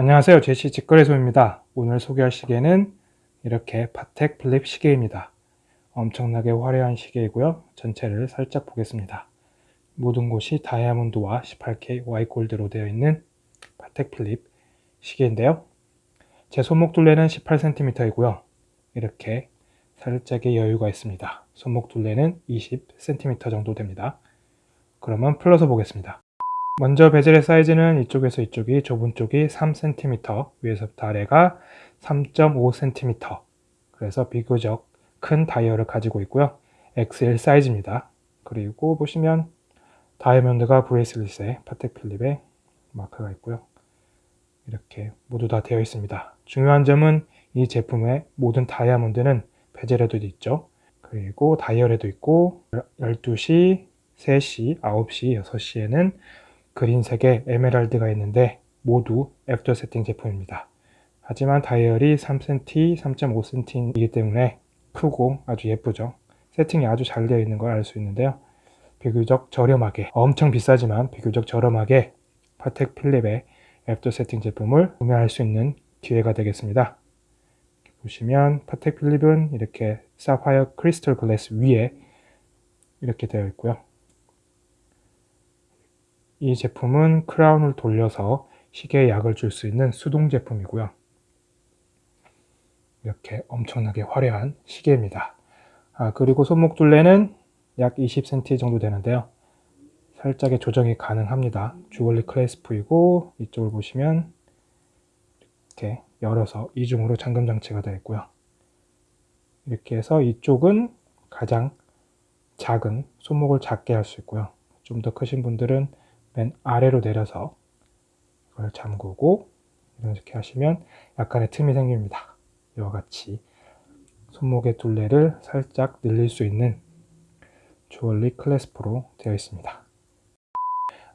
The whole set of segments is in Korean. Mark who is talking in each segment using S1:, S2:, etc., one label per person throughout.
S1: 안녕하세요. 제시 직거래소입니다. 오늘 소개할 시계는 이렇게 파텍 필립 시계입니다. 엄청나게 화려한 시계이고요. 전체를 살짝 보겠습니다. 모든 곳이 다이아몬드와 18K 화이트골드로 되어 있는 파텍 필립 시계인데요. 제 손목 둘레는 18cm이고요. 이렇게 살짝의 여유가 있습니다. 손목 둘레는 20cm 정도 됩니다. 그러면 풀러서 보겠습니다 먼저 베젤의 사이즈는 이쪽에서 이쪽이 좁은 쪽이 3cm, 위에서부터 아래가 3.5cm 그래서 비교적 큰 다이얼을 가지고 있고요. XL 사이즈입니다. 그리고 보시면 다이아몬드가 브레이슬릿에 파텍 필립에 마크가 있고요. 이렇게 모두 다 되어 있습니다. 중요한 점은 이 제품의 모든 다이아몬드는 베젤에도 있죠. 그리고 다이얼에도 있고 12시, 3시, 9시, 6시에는 그린색의 에메랄드가 있는데 모두 after 세팅 제품입니다. 하지만 다이얼이 3cm, 3.5cm이기 때문에 크고 아주 예쁘죠. 세팅이 아주 잘 되어 있는 걸 알 수 있는데요. 비교적 저렴하게, 엄청 비싸지만 비교적 저렴하게 파텍 필립의 after 세팅 제품을 구매할 수 있는 기회가 되겠습니다. 보시면 파텍 필립은 이렇게 사파이어 크리스털 글래스 위에 이렇게 되어 있고요. 이 제품은 크라운을 돌려서 시계에 약을 줄 수 있는 수동 제품이고요. 이렇게 엄청나게 화려한 시계입니다. 아, 그리고 손목 둘레는 약 20cm 정도 되는데요. 살짝의 조정이 가능합니다. 주얼리 클래스프이고 이쪽을 보시면 이렇게 열어서 이중으로 잠금 장치가 되어 있고요. 이렇게 해서 이쪽은 가장 작은 손목을 작게 할 수 있고요. 좀 더 크신 분들은 맨 아래로 내려서 이걸 잠그고 이렇게 하시면 약간의 틈이 생깁니다. 이와 같이 손목의 둘레를 살짝 늘릴 수 있는 주얼리 클래스프로 되어 있습니다.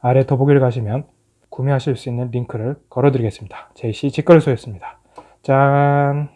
S1: 아래 더보기를 가시면 구매하실 수 있는 링크를 걸어 드리겠습니다. JC 직거래소였습니다. 짠!